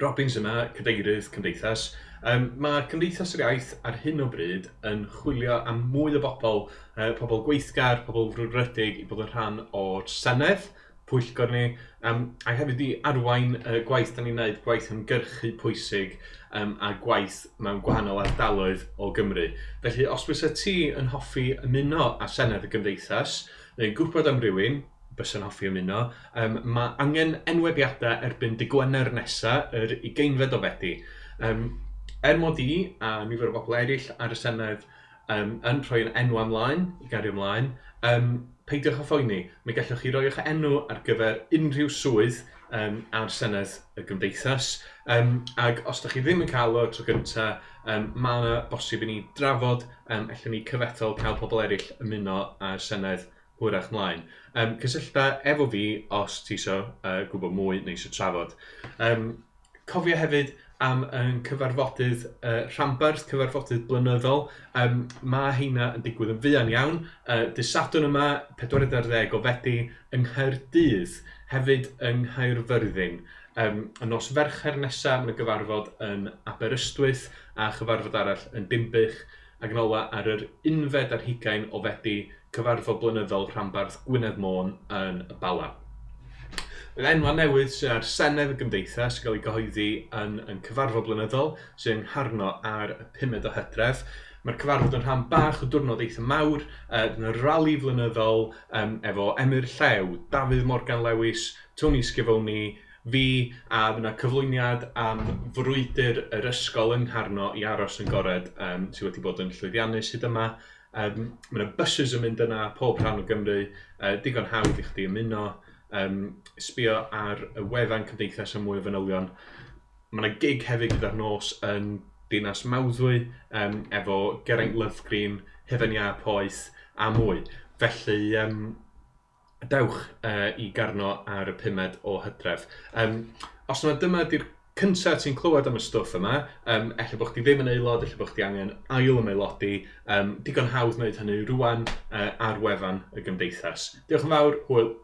Robins yma, cadeirydd Cymdeithas. Um, mae Cymdeithas yr Iaith ar hyn o bryd yn chwilio am mwy o bobl, uh, pobl gweithgar, pobl frwdrydig i bod yn rhan o'r Senedd, pwyllgor ni, um, a hefyd i arwain uh, gwaith da ni'n gwneud, gwaith ymgyrchu pwysig um, a gwaith mewn gwahanol ardaloedd o Gymru. Felly, os bys y ti yn hoffi ymuno â Senedd y Gymdeithas, neu gwybod am rywun, bys yn hoffi ymuno. Um, mae angen enwebiadau erbyn dy Gwener nesaf, yr 20fed o Fedi. Um, er mod i a nifer o bobl eraill ar y Senedd um, yn rhoi'n enw ymlaen, i gario ymlaen, um, peidiwch â phoeni. Mi gallwch chi roi eich enw ar gyfer unrhyw swydd um, a'r Senedd y Gymdeithas. Um, ac os ydych chi ddim yn cael o tro gyntaf, um, mae yna bosib i ni drafod, um, allwn ni cyfetol cael pobl eraill ymuno a'r Senedd hwyrach mlaen. Um, cysyllta efo fi os ti isio uh, gwybod mwy neu isio trafod. Um, cofio hefyd am yn cyfarfodydd uh, rhambarth, cyfarfodydd blynyddol. Um, mae heina yn digwydd yn fuan iawn. Uh, Dysadwn yma, 40 o fedi, yng Nghaerdydd, hefyd yng Nghaerfyrddin. Um, y nos fercher nesaf, mae'n gyfarfod yn Aberystwyth a chyfarfod arall yn Dimbych ac yn ola ar yr unfed ar hugain o fedi cyfarfod blynyddol rhanbarth Gwynedd Môn yn y Bala. Yn enwa newydd sy'n ar Senedd y Gymdeithas sy'n cael ei gyhoeddi yn, yn cyfarfod blynyddol sy'n ngharno ar y pumed o hydref. Mae'r cyfarfod yn rhan bach o diwrnod eitha mawr yn y rali flynyddol um, efo Emyr Llew, Dafydd Morgan Lewis, Tony Sgifoni, fi a yna cyflwyniad am frwydr yr ysgol yng Ngharno i aros yn gored um, sydd wedi bod yn llwyddiannus hyd yma. Um, mae yna buses yn mynd yna pob rhan o Gymru, uh, digon hawdd i chdi ymuno, um, sbio ar y wefan cymdeithas am mwy o fanylion. Mae yna gig hefyd gyda'r nos yn Dinas Mawddwy um, efo Geraint Lyfgrin, Hefenia Poeth a mwy. Felly, um, dewch uh, i garno ar y pumed o hydref. Um, os yna dyma di'r cyntaf ti'n clywed am y stwff yma, um, efallai bod chdi ddim yn aelod, efallai bod chdi angen ail ymaelodi, um, digon hawdd wneud hynny rwan uh, ar wefan y gymdeithas. Diolch yn fawr, hwyl.